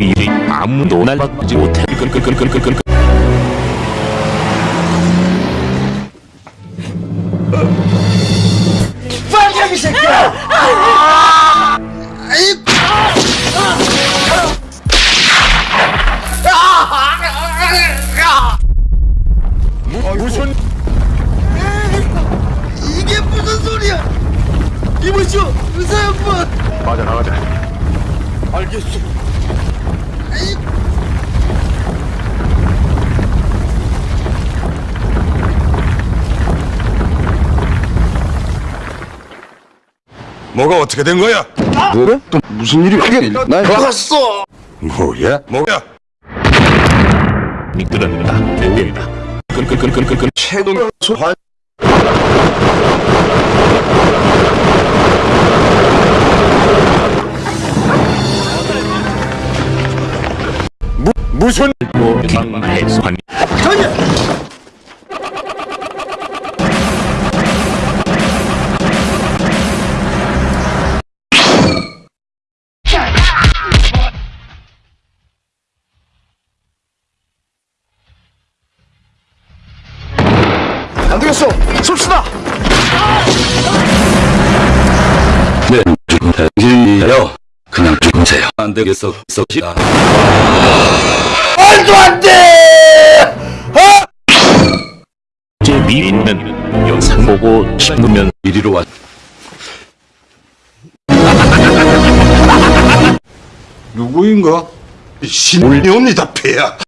이 아무도 날 받지 못해 끌끌끌끌끌끌끌 빨갱이 새끼야! 무슨 이게 무슨 소리야? 이보시오, 의사 양반. 맞아 나가자 알겠어. 뭐가 어떻게 된 거야? 그래? 또 무슨 일이 크게 나 나갔어. 뭐야? 뭐야? 미끄러진다 대대이다 끌끌끌끌끌끌 최동 소환 무슨 뭐 방해수한 전혀. 안 되겠어 쏩시다 네, 당신이요. 그냥 죽으세요. 안 되겠어, 썩시다. 말도 안돼 제 미인은 영상 보고 싶으면 이리로 와. 누구인가? 신올리옵니다, 폐야.